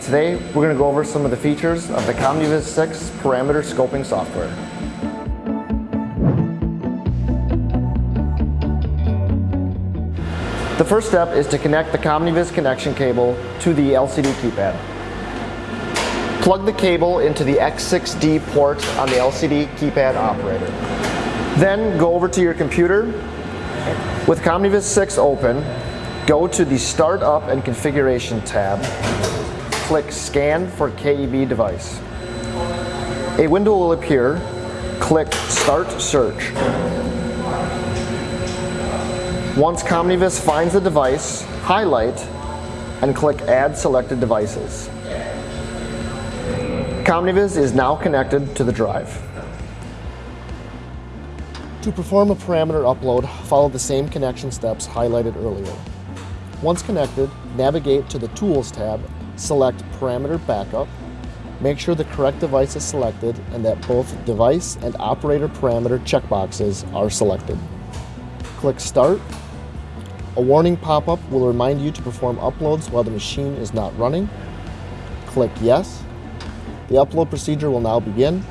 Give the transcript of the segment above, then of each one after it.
Today, we're going to go over some of the features of the COMBIVIS 6 parameter scoping software. The first step is to connect the COMBIVIS connection cable to the LCD keypad. Plug the cable into the X6D port on the LCD keypad operator. Then go over to your computer. With COMBIVIS 6 open, go to the Startup and Configuration tab click Scan for KEB device. A window will appear. Click Start Search. Once COMBIVIS finds the device, highlight and click Add Selected Devices. COMBIVIS is now connected to the drive. To perform a parameter upload, follow the same connection steps highlighted earlier. Once connected, navigate to the Tools tab select Parameter Backup, make sure the correct device is selected and that both device and operator parameter checkboxes are selected. Click Start. A warning pop-up will remind you to perform uploads while the machine is not running. Click Yes. The upload procedure will now begin.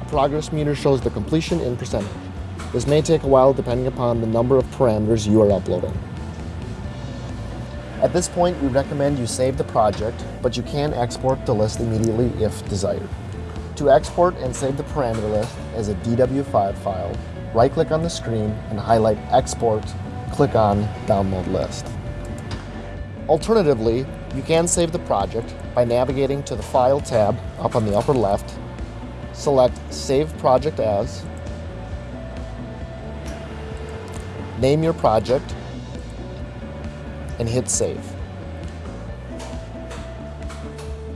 A progress meter shows the completion in percentage. This may take a while depending upon the number of parameters you are uploading. At this point, we recommend you save the project, but you can export the list immediately if desired. To export and save the parameter list as a DW5 file, right-click on the screen and highlight Export, click on Download List. Alternatively, you can save the project by navigating to the File tab up on the upper left, select Save Project As, name your project, and hit save.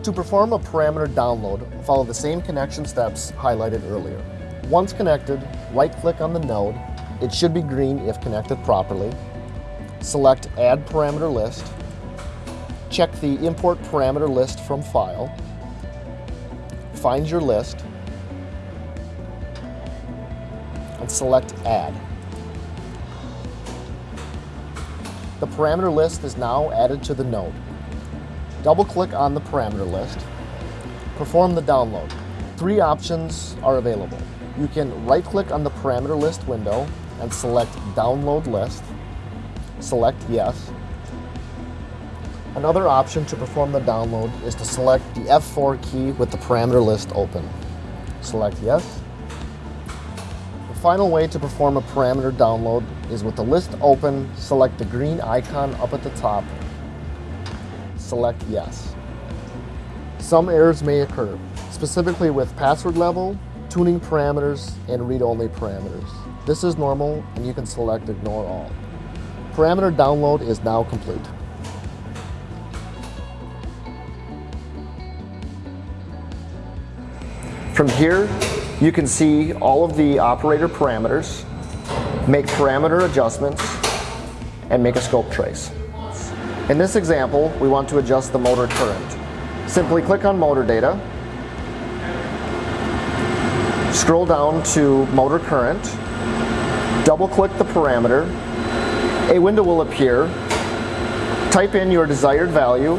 To perform a parameter download, follow the same connection steps highlighted earlier. Once connected, right-click on the node. It should be green if connected properly. Select Add Parameter List. Check the Import Parameter List from File. Find your list. And select Add. The parameter list is now added to the node. Double-click on the parameter list. Perform the download. Three options are available. You can right-click on the parameter list window and select Download List. Select Yes. Another option to perform the download is to select the F4 key with the parameter list open. Select Yes final way to perform a parameter download is with the list open, select the green icon up at the top, select yes. Some errors may occur, specifically with password level, tuning parameters, and read-only parameters. This is normal and you can select ignore all. Parameter download is now complete. From here, you can see all of the operator parameters, make parameter adjustments, and make a scope trace. In this example, we want to adjust the motor current. Simply click on motor data, scroll down to motor current, double click the parameter, a window will appear, type in your desired value,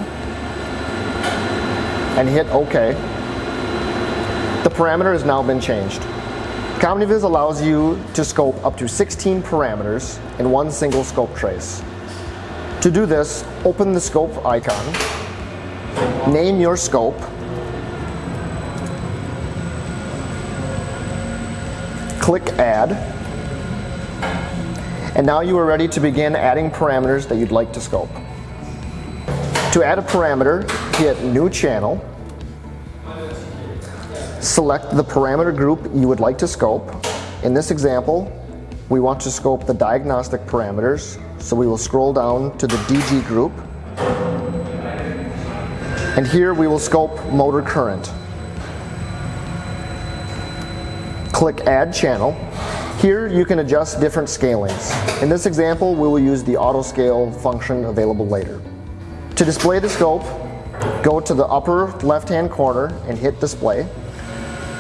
and hit OK. The parameter has now been changed. COMBIVIS allows you to scope up to 16 parameters in one single scope trace. To do this, open the scope icon, name your scope, click add, and now you are ready to begin adding parameters that you'd like to scope. To add a parameter, hit new channel, Select the parameter group you would like to scope. In this example, we want to scope the diagnostic parameters, so we will scroll down to the DG group. And here we will scope motor current. Click Add Channel. Here you can adjust different scalings. In this example, we will use the auto scale function available later. To display the scope, go to the upper left-hand corner and hit Display.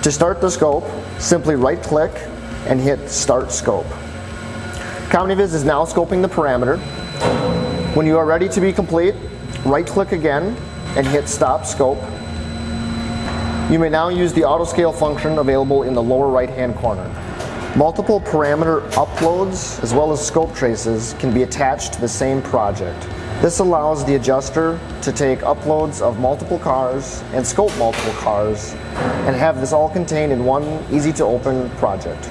To start the scope, simply right click and hit Start Scope. COMBIVIS is now scoping the parameter. When you are ready to be complete, right click again, and hit stop scope. You may now use the auto scale function available in the lower right hand corner. Multiple parameter uploads as well as scope traces can be attached to the same project. This allows the adjuster to take uploads of multiple cars and scope multiple cars and have this all contained in one easy to open project.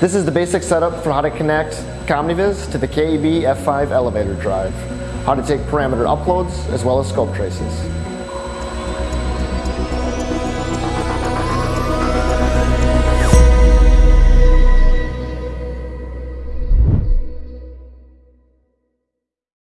This is the basic setup for how to connect COMBIVIS to the KEB F5 elevator drive, how to take parameter uploads as well as scope traces.